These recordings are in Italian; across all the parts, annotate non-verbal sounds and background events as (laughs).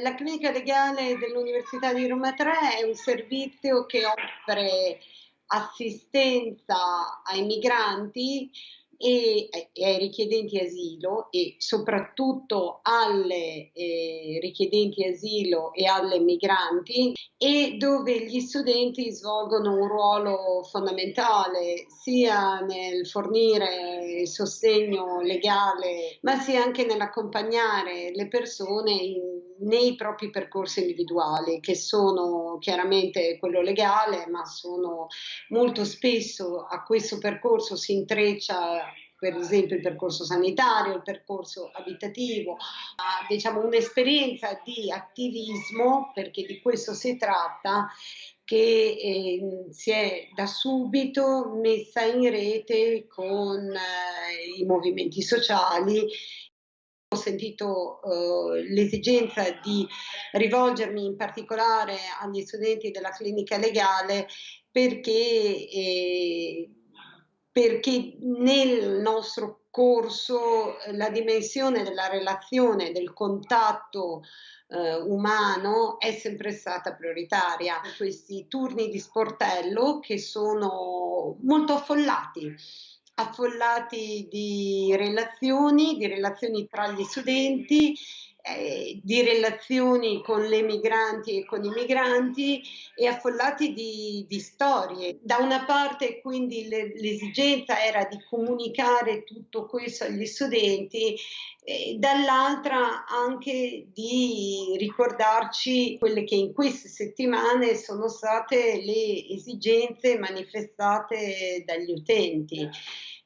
La clinica legale dell'Università di Roma 3 è un servizio che offre assistenza ai migranti e, e ai richiedenti asilo e soprattutto alle eh, richiedenti asilo e alle migranti e dove gli studenti svolgono un ruolo fondamentale sia nel fornire sostegno legale ma sia anche nell'accompagnare le persone in, nei propri percorsi individuali che sono chiaramente quello legale ma sono molto spesso a questo percorso si intreccia per esempio il percorso sanitario, il percorso abitativo, diciamo un'esperienza di attivismo, perché di questo si tratta, che eh, si è da subito messa in rete con eh, i movimenti sociali ho sentito eh, l'esigenza di rivolgermi in particolare agli studenti della clinica legale perché eh, perché nel nostro corso eh, la dimensione della relazione, del contatto eh, umano è sempre stata prioritaria. Questi turni di sportello che sono molto affollati affollati di relazioni, di relazioni tra gli studenti eh, di relazioni con le migranti e con i migranti e affollati di, di storie. Da una parte quindi le, l'esigenza era di comunicare tutto questo agli studenti, e dall'altra anche di ricordarci quelle che in queste settimane sono state le esigenze manifestate dagli utenti.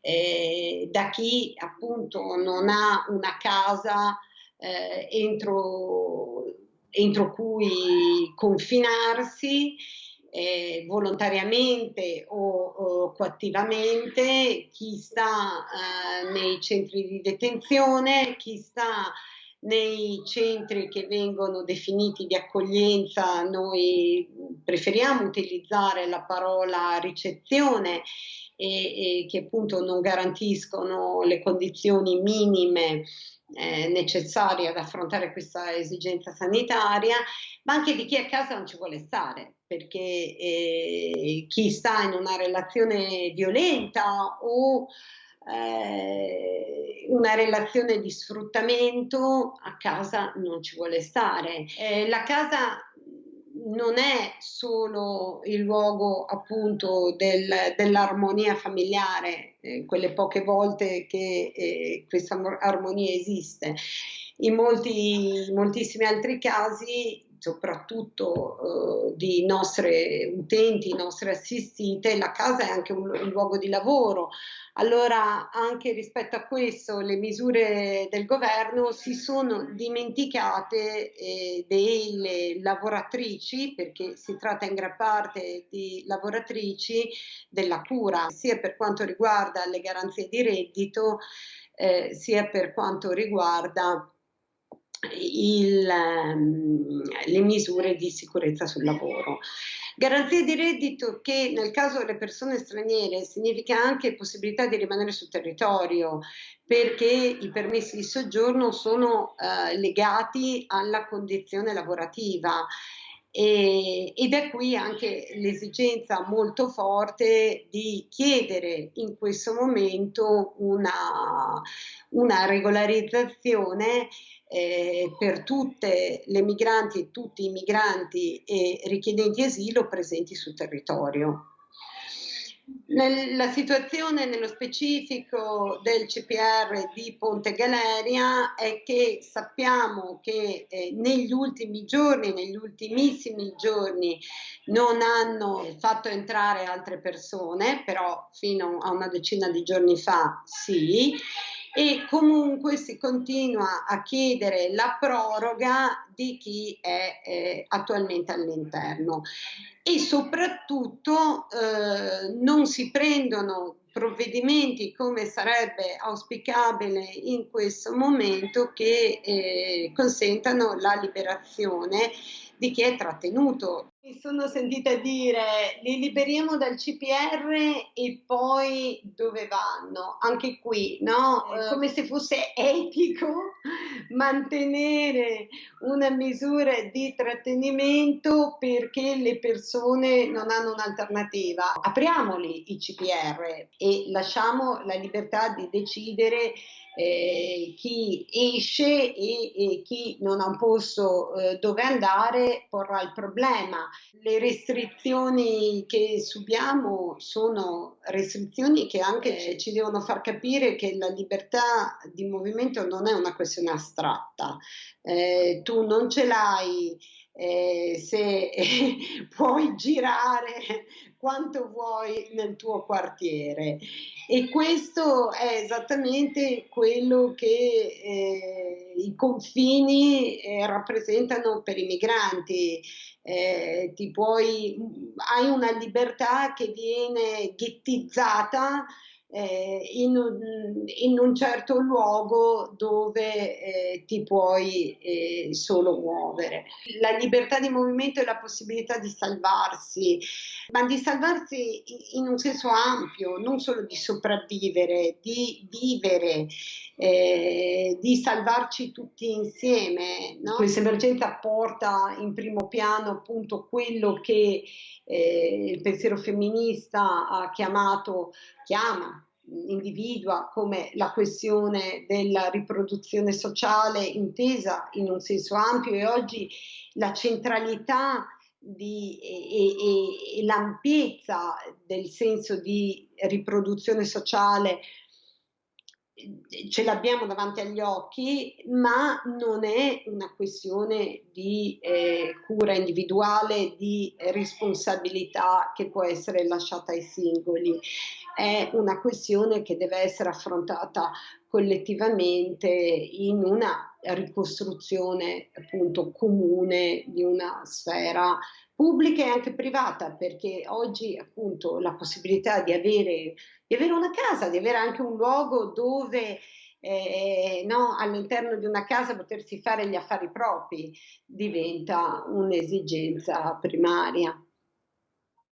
Eh, da chi appunto non ha una casa eh, entro, entro cui confinarsi eh, volontariamente o, o, coattivamente, chi sta eh, nei centri di detenzione, chi sta nei centri che vengono definiti di accoglienza, noi preferiamo utilizzare la parola ricezione e, e che appunto non garantiscono le condizioni minime eh, necessarie ad affrontare questa esigenza sanitaria, ma anche di chi a casa non ci vuole stare, perché eh, chi sta in una relazione violenta o eh, una relazione di sfruttamento a casa non ci vuole stare. Eh, la casa non è solo il luogo appunto del, dell'armonia familiare, eh, quelle poche volte che eh, questa armonia esiste. In molti, moltissimi altri casi soprattutto eh, di nostre utenti, nostre assistite, la casa è anche un, un, luogo di lavoro. Allora anche rispetto a questo le misure del governo si sono dimenticate eh, delle lavoratrici, perché si tratta in gran parte di lavoratrici della cura, sia per quanto riguarda le garanzie di reddito, eh, sia per quanto riguarda il, um, le misure di sicurezza sul lavoro. Garanzia di reddito che nel caso delle persone straniere significa anche possibilità di rimanere sul territorio perché i permessi di soggiorno sono uh, legati alla condizione lavorativa e, ed è qui anche l'esigenza molto forte di chiedere in questo momento una, una regolarizzazione eh, per tutte le migranti e tutti i migranti e richiedenti asilo presenti sul territorio. La situazione nello specifico del CPR di Ponte Galeria è che sappiamo che eh, negli ultimi giorni, negli ultimissimi giorni, non hanno fatto entrare altre persone, però fino a una decina di giorni fa sì, e comunque si continua a chiedere la proroga di chi è eh, attualmente all'interno e soprattutto eh, non si prendono provvedimenti come sarebbe auspicabile in questo momento che eh, consentano la liberazione di chi è trattenuto. Mi sono sentita dire li liberiamo dal CPR e poi dove vanno? Anche qui, no? Eh, come se fosse etico (laughs) mantenere una misura di trattenimento perché le persone non hanno un'alternativa. Apriamoli i CPR e lasciamo la libertà di decidere eh, chi esce e, e, chi non ha un posto eh, dove andare porrà il problema. Le restrizioni che subiamo sono restrizioni che anche ci devono far capire che la libertà di movimento non è una questione astratta. Eh, tu non ce l'hai eh, se (laughs) puoi girare quanto vuoi nel tuo quartiere e questo è esattamente quello che eh, confini eh, rappresentano per i migranti eh, puoi, hai una libertà che viene ghettizzata eh, in, un, in, un, certo luogo dove eh, ti puoi eh, solo muovere. La libertà di movimento e la possibilità di salvarsi, ma di salvarsi in un senso ampio, non solo di sopravvivere, di vivere, eh, di salvarci tutti insieme. No? Questa emergenza porta in primo piano appunto quello che eh, il pensiero femminista ha chiamato, chiama individua come la questione della riproduzione sociale intesa in un senso ampio e oggi la centralità di, e, e, e l'ampiezza del senso di riproduzione sociale ce l'abbiamo davanti agli occhi, ma non è una questione di eh, cura individuale, di responsabilità che può essere lasciata ai singoli, è una questione che deve essere affrontata collettivamente in una ricostruzione appunto comune di una sfera pubblica e anche privata, perché oggi appunto la possibilità di avere, di avere una casa, di avere anche un luogo dove eh, no, all'interno di una casa potersi fare gli affari propri diventa un'esigenza primaria.